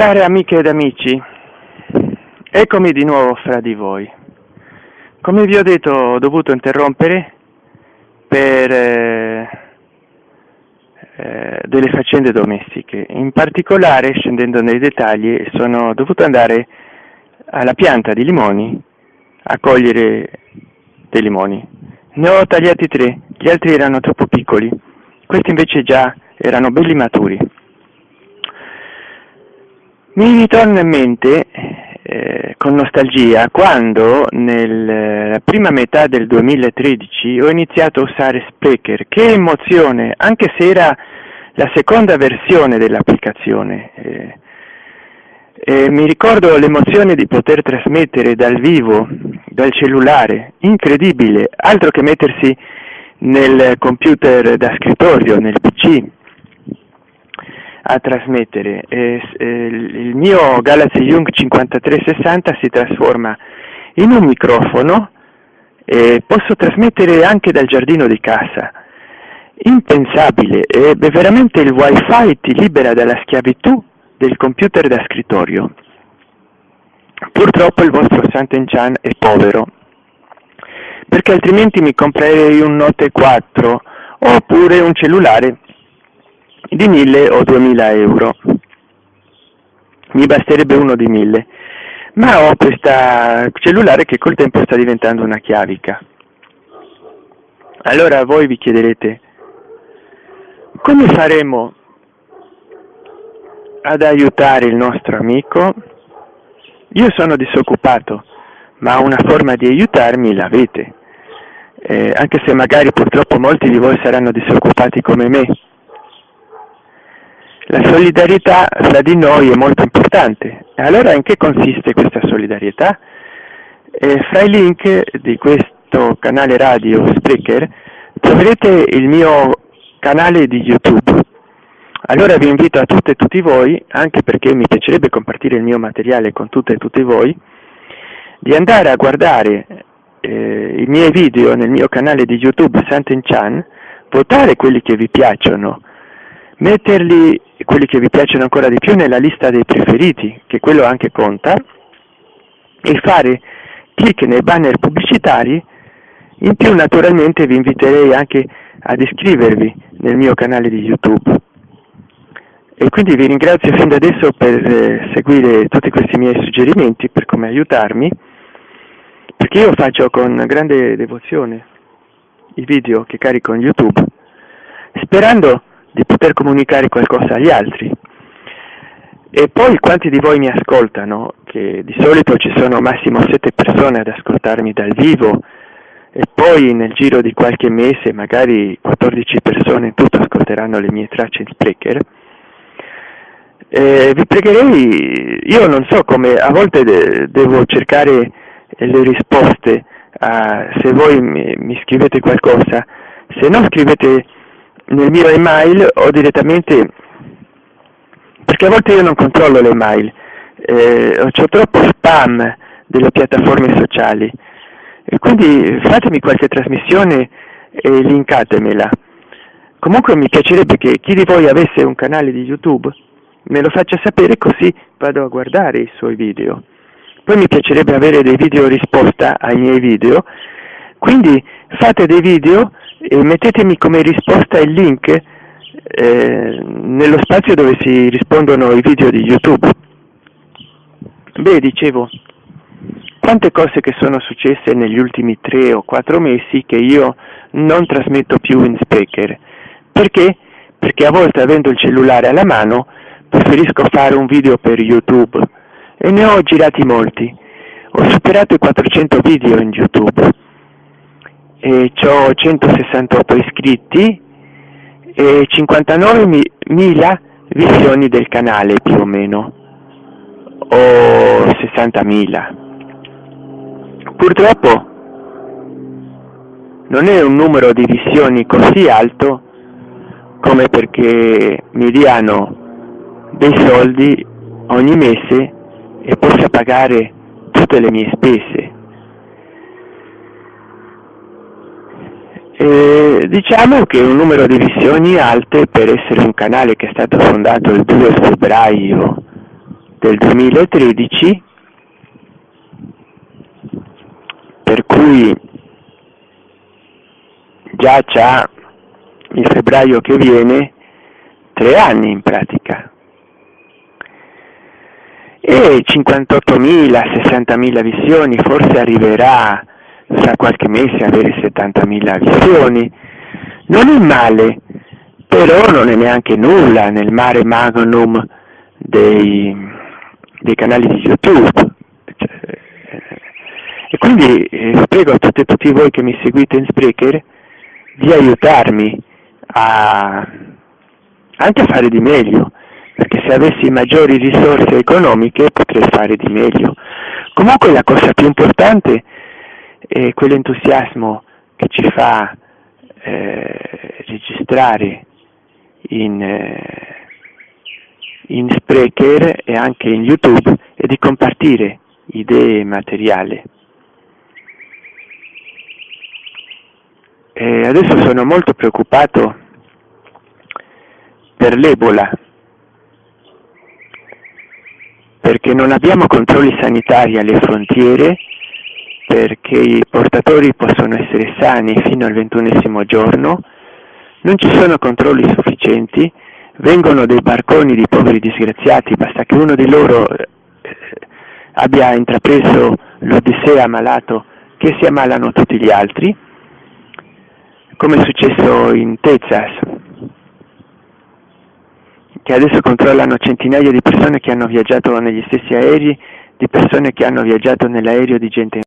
Care amiche ed amici, eccomi di nuovo fra di voi. Come vi ho detto ho dovuto interrompere per eh, eh, delle faccende domestiche. In particolare, scendendo nei dettagli, sono dovuto andare alla pianta di limoni a cogliere dei limoni. Ne ho tagliati tre, gli altri erano troppo piccoli, questi invece già erano belli maturi. Mi ritorna in mente eh, con nostalgia quando nella prima metà del 2013 ho iniziato a usare Spreaker, che emozione, anche se era la seconda versione dell'applicazione. Eh, eh, mi ricordo l'emozione di poter trasmettere dal vivo, dal cellulare, incredibile, altro che mettersi nel computer da scrittorio, nel PC a trasmettere. Eh, il mio Galaxy Young 5360 si trasforma in un microfono e posso trasmettere anche dal giardino di casa. Impensabile, eh, veramente il wifi ti libera dalla schiavitù del computer da scrittorio. Purtroppo il vostro Sant'Enchan è povero, perché altrimenti mi comprerei un Note 4 oppure un cellulare di 1000 o 2000 euro. Mi basterebbe uno di 1000, ma ho questa cellulare che col tempo sta diventando una chiavica. Allora voi vi chiederete, come faremo ad aiutare il nostro amico? Io sono disoccupato, ma una forma di aiutarmi l'avete, eh, anche se magari purtroppo molti di voi saranno disoccupati come me. La solidarietà fra di noi è molto importante. Allora in che consiste questa solidarietà? Eh, fra i link di questo canale radio Spreaker troverete il mio canale di YouTube. Allora vi invito a tutte e tutti voi, anche perché mi piacerebbe compartire il mio materiale con tutte e tutti voi, di andare a guardare eh, i miei video nel mio canale di YouTube Santen Chan, votare quelli che vi piacciono, metterli quelli che vi piacciono ancora di più nella lista dei preferiti, che quello anche conta, e fare clic nei banner pubblicitari, in più naturalmente vi inviterei anche ad iscrivervi nel mio canale di YouTube. E quindi vi ringrazio fin da adesso per eh, seguire tutti questi miei suggerimenti, per come aiutarmi, perché io faccio con grande devozione i video che carico in YouTube, sperando di poter comunicare qualcosa agli altri. E poi quanti di voi mi ascoltano, che di solito ci sono massimo sette persone ad ascoltarmi dal vivo, e poi nel giro di qualche mese magari 14 persone in tutto ascolteranno le mie tracce in Spreaker, eh, vi pregherei, io non so come, a volte de devo cercare le risposte a, se voi mi, mi scrivete qualcosa, se no scrivete nel mio email o direttamente perché a volte io non controllo le email eh, ho troppo spam delle piattaforme sociali. E quindi fatemi qualche trasmissione e linkatemela. Comunque mi piacerebbe che chi di voi avesse un canale di youtube me lo faccia sapere così vado a guardare i suoi video. Poi mi piacerebbe avere dei video risposta ai miei video. Quindi fate dei video e mettetemi come risposta il link eh, nello spazio dove si rispondono i video di YouTube. Beh, dicevo, quante cose che sono successe negli ultimi tre o quattro mesi che io non trasmetto più in speaker. Perché? Perché a volte avendo il cellulare alla mano preferisco fare un video per YouTube e ne ho girati molti. Ho superato i 400 video in YouTube e ho 168 iscritti e 59.000 visioni del canale più o meno. O 60.000 purtroppo non è un numero di visioni così alto come perché mi diano dei soldi ogni mese e possa pagare tutte le mie spese Diciamo che un numero di visioni alte per essere un canale che è stato fondato il 2 febbraio del 2013 per cui già c'ha il febbraio che viene tre anni in pratica. E 58.000, 60.000 visioni, forse arriverà fra qualche mese avere 70.000 visioni, non è male, però non è neanche nulla nel mare magnum dei, dei canali di YouTube. Cioè, e quindi eh, prego a tutte e tutti voi che mi seguite in Spreaker di aiutarmi a, anche a fare di meglio, perché se avessi maggiori risorse economiche potrei fare di meglio. Comunque la cosa più importante è quell'entusiasmo che ci fa eh, registrare in, eh, in Spreaker e anche in YouTube e di compartire idee e materiale. E adesso sono molto preoccupato per l'Ebola, perché non abbiamo controlli sanitari alle frontiere, perché i portatori possono essere sani fino al ventunesimo giorno, non ci sono controlli sufficienti, vengono dei barconi di poveri disgraziati, basta che uno di loro eh, abbia intrapreso l'Odissea malato che si ammalano tutti gli altri, come è successo in Texas, che adesso controllano centinaia di persone che hanno viaggiato negli stessi aerei, di persone che hanno viaggiato nell'aereo di gente